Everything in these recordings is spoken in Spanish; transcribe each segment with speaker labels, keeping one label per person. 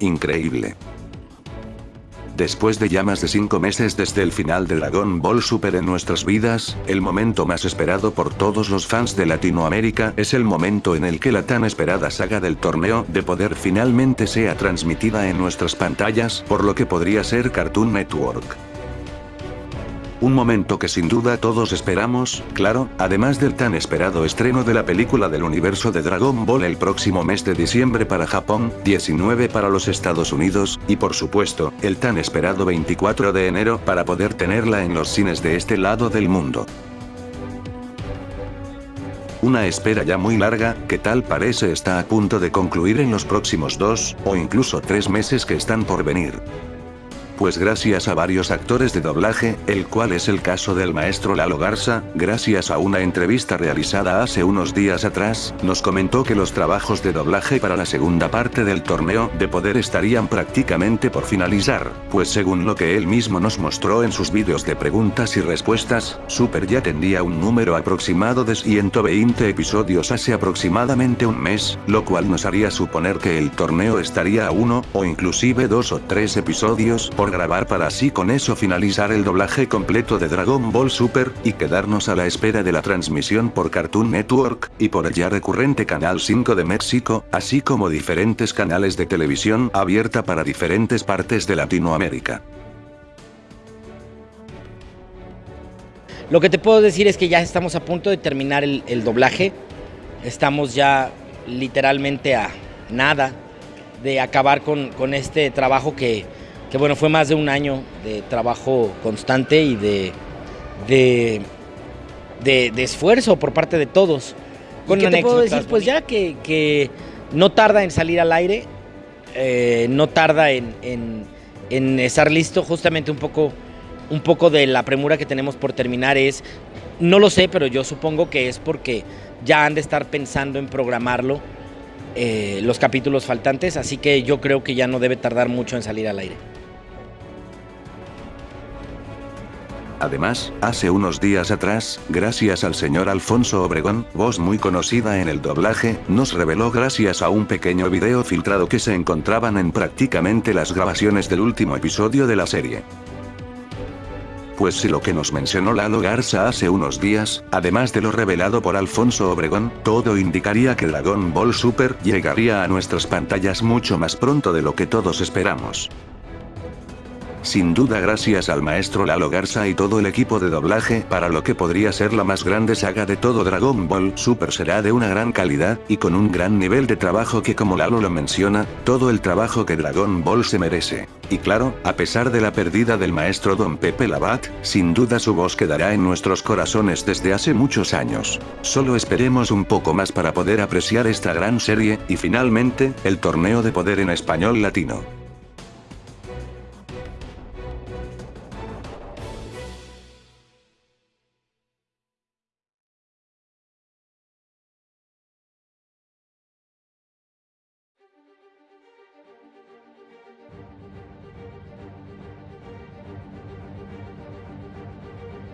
Speaker 1: increíble. Después de ya más de 5 meses desde el final de Dragon Ball Super en nuestras vidas, el momento más esperado por todos los fans de Latinoamérica es el momento en el que la tan esperada saga del torneo de poder finalmente sea transmitida en nuestras pantallas, por lo que podría ser Cartoon Network. Un momento que sin duda todos esperamos, claro, además del tan esperado estreno de la película del universo de Dragon Ball el próximo mes de diciembre para Japón, 19 para los Estados Unidos, y por supuesto, el tan esperado 24 de enero para poder tenerla en los cines de este lado del mundo. Una espera ya muy larga, que tal parece está a punto de concluir en los próximos dos, o incluso tres meses que están por venir pues gracias a varios actores de doblaje, el cual es el caso del maestro Lalo Garza, gracias a una entrevista realizada hace unos días atrás, nos comentó que los trabajos de doblaje para la segunda parte del torneo de poder estarían prácticamente por finalizar, pues según lo que él mismo nos mostró en sus vídeos de preguntas y respuestas, Super ya tendría un número aproximado de 120 episodios hace aproximadamente un mes, lo cual nos haría suponer que el torneo estaría a uno, o inclusive dos o tres episodios por grabar para así con eso finalizar el doblaje completo de Dragon Ball Super, y quedarnos a la espera de la transmisión por Cartoon Network, y por el ya recurrente Canal 5 de México, así como diferentes canales de televisión abierta para diferentes partes de Latinoamérica.
Speaker 2: Lo que te puedo decir es que ya estamos a punto de terminar el, doblaje. Estamos ya literalmente a nada de acabar con este trabajo que, que bueno, fue más de un año de trabajo constante y de, de, de, esfuerzo por parte de todos. Con ¿Qué te puedo decir? Pues ya que, que, no tarda en salir al aire, eh, no tarda en, en, en, estar listo, justamente un poco, un poco de la premura que tenemos por terminar es, no lo sé, pero yo supongo que es porque ya han de estar pensando en programarlo eh, los capítulos faltantes, así que yo creo que ya no debe tardar mucho en salir al aire.
Speaker 1: Además, hace unos días atrás, gracias al señor Alfonso Obregón, voz muy conocida en el doblaje, nos reveló gracias a un pequeño video filtrado que se encontraban en prácticamente las grabaciones del último episodio de la serie. Pues si lo que nos mencionó Lalo Garza hace unos días, además de lo revelado por Alfonso Obregón, todo indicaría que Dragon Ball Super llegaría a nuestras pantallas mucho más pronto de lo que todos esperamos. Sin duda gracias al maestro Lalo Garza y todo el equipo de doblaje para lo que podría ser la más grande saga de todo Dragon Ball Super será de una gran calidad, y con un gran nivel de trabajo que como Lalo lo menciona, todo el trabajo que Dragon Ball se merece. Y claro, a pesar de la pérdida del maestro Don Pepe Labat, sin duda su voz quedará en nuestros corazones desde hace muchos años. Solo esperemos un poco más para poder apreciar esta gran serie, y finalmente, el torneo de poder en español latino.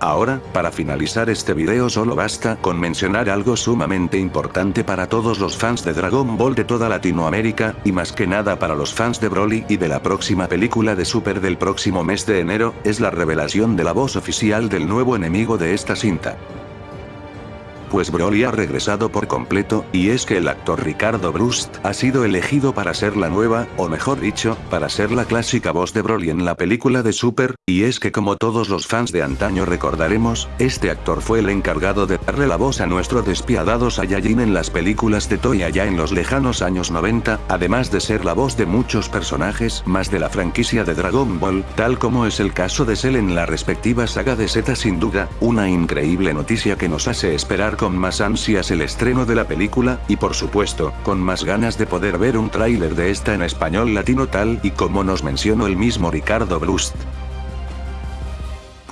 Speaker 1: Ahora, para finalizar este video solo basta con mencionar algo sumamente importante para todos los fans de Dragon Ball de toda Latinoamérica, y más que nada para los fans de Broly y de la próxima película de Super del próximo mes de enero, es la revelación de la voz oficial del nuevo enemigo de esta cinta. Pues Broly ha regresado por completo, y es que el actor Ricardo Brust ha sido elegido para ser la nueva, o mejor dicho, para ser la clásica voz de Broly en la película de Super, y es que como todos los fans de antaño recordaremos, este actor fue el encargado de darle la voz a nuestro despiadado Saiyajin en las películas de Toy allá en los lejanos años 90, además de ser la voz de muchos personajes más de la franquicia de Dragon Ball, tal como es el caso de Cell en la respectiva saga de Z sin duda, una increíble noticia que nos hace esperar con más ansias el estreno de la película, y por supuesto, con más ganas de poder ver un tráiler de esta en español latino tal y como nos mencionó el mismo Ricardo Brust.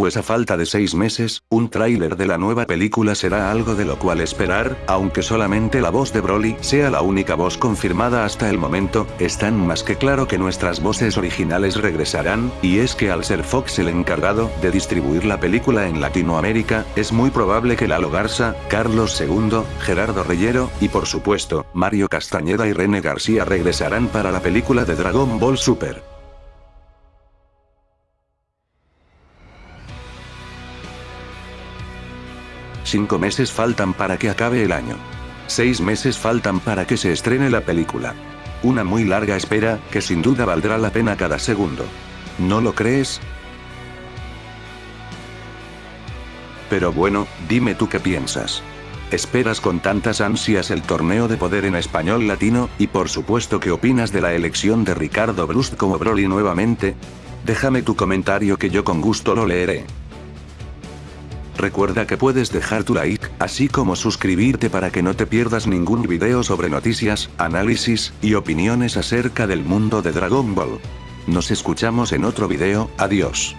Speaker 1: Pues a falta de seis meses, un tráiler de la nueva película será algo de lo cual esperar, aunque solamente la voz de Broly sea la única voz confirmada hasta el momento, están más que claro que nuestras voces originales regresarán, y es que al ser Fox el encargado de distribuir la película en Latinoamérica, es muy probable que Lalo Garza, Carlos II, Gerardo Reyero, y por supuesto, Mario Castañeda y René García regresarán para la película de Dragon Ball Super. Cinco meses faltan para que acabe el año. Seis meses faltan para que se estrene la película. Una muy larga espera, que sin duda valdrá la pena cada segundo. ¿No lo crees? Pero bueno, dime tú qué piensas. ¿Esperas con tantas ansias el torneo de poder en español latino, y por supuesto qué opinas de la elección de Ricardo Brust como Broly nuevamente? Déjame tu comentario que yo con gusto lo leeré. Recuerda que puedes dejar tu like, así como suscribirte para que no te pierdas ningún video sobre noticias, análisis, y opiniones acerca del mundo de Dragon Ball. Nos escuchamos en otro video, adiós.